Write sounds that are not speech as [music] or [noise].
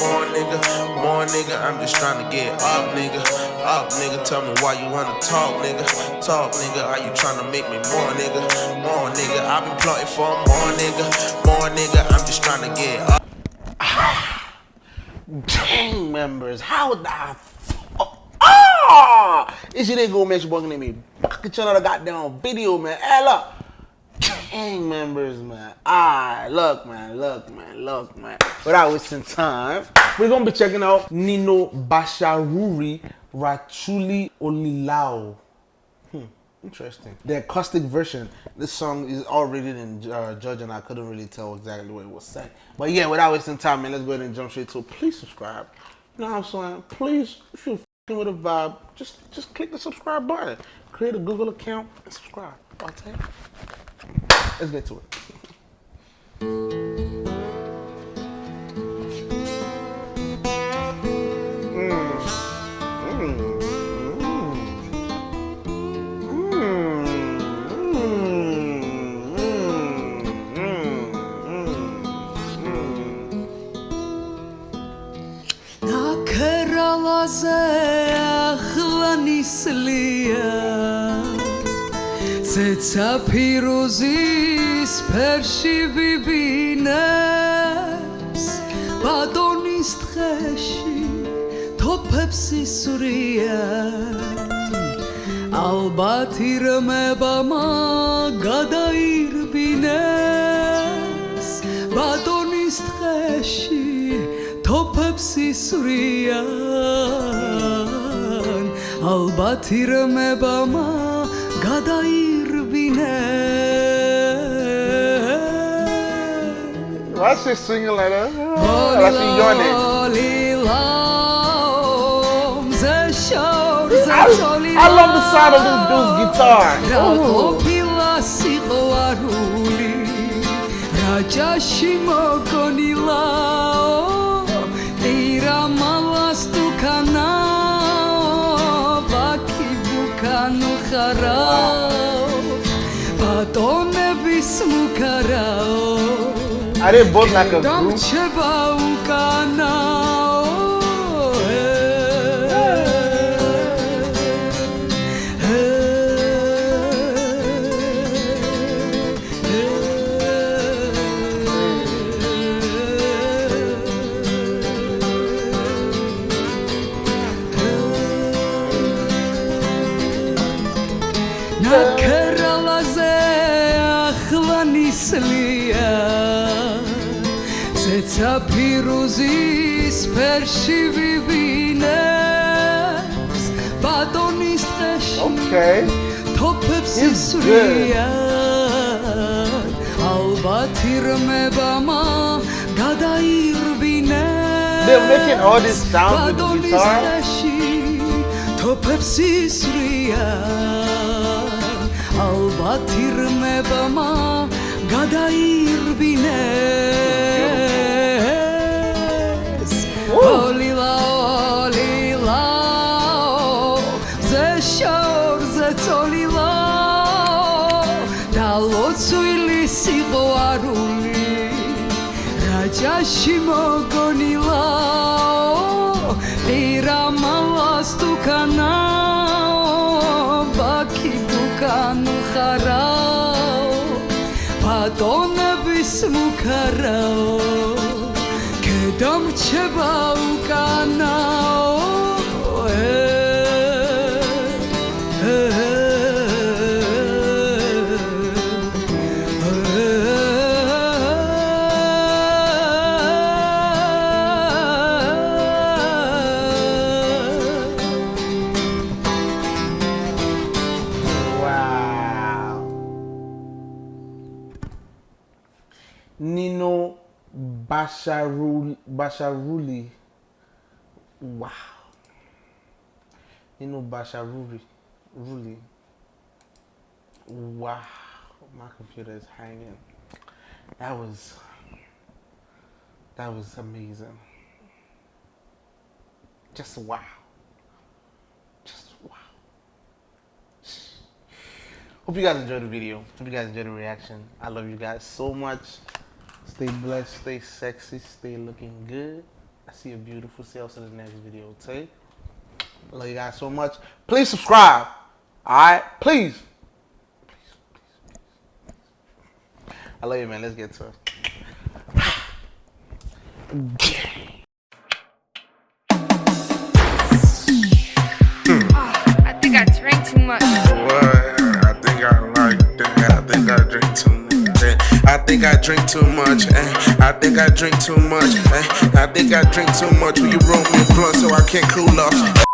nigga, more nigga. I'm just trying to get up, nigga. Up, nigga. Tell me why you wanna talk, nigga. Talk, nigga. Are you trying to make me more, nigga? More, nigga. I've been plotting for more, nigga. More, nigga. I'm just trying to get up. [sighs] Gang members, how the fuck? Ah! This shit ain't gonna make bugging me. Back at another goddamn video, man. Hey, look. Gang members, man. Ah, look, man. Look, man. Look, man. Without wasting time, we're gonna be checking out Nino Basharuri Rachuli Olilao. Hmm, interesting. The acoustic version. This song is all rated in uh, Judge, and I couldn't really tell exactly what it was saying. But yeah, without wasting time, man, let's go ahead and jump straight to. Please subscribe. You know what I'm saying? Please, if you're with a vibe, just just click the subscribe button. Create a Google account and subscribe. I'll tell you. Let's get to it. ახლა ნისლია ზეცა ფირუზის ფერში ვიბინებს ბატონის თხეში თოფებს ისვრია ალბათ ირმებამა გადაირბინეს ბატონის თხეში თოფებს ისვრიან ალბათ ირმებამა გადაირბინეს Rabina. Why she singing like that? Holy like she yawning. Holy a show, a I, love the sound of this dude's guitar. Ooh. Tira malas tu canal, baki bukan harap. अरे बोल ना कर ნისლია ზეცა ფირუზის ფერში ვიბინებს ბატონის Okay. თოფებს ისვრიან ალბათ ირმებამა გადაირბინეს They're making all this sound with the guitar. თოფებს ისვრიან ალბათ ირმებამა გადაირბინეს. ოლილა ოლილა ზე შორზე წოლილა და ლოცვილი სიყვარული რაჯაში მოგონილა ირა მალას თუკანა ბატონების მუქარაო კედამრჩება უკანაო Basharuli. Basharuli. Wow. Nino Basharuli. Ruli. Wow. My computer is hanging. That was. That was amazing. Just wow. Just wow. Hope you guys enjoyed the video. Hope you guys enjoyed the reaction. I love you guys so much. Stay blessed, stay sexy, stay looking good. I see a beautiful selves in the next video. Tay. I love you guys so much. Please subscribe. Alright? Please. Please, please, please. I love you, man. Let's get to it. Ah, I think I drank too much. What? I think I like that. I think I drink too much. I think I drink too much. eh. I think I drink too much. eh. I think I drink too much. Will you roll me a blunt so I can't cool off?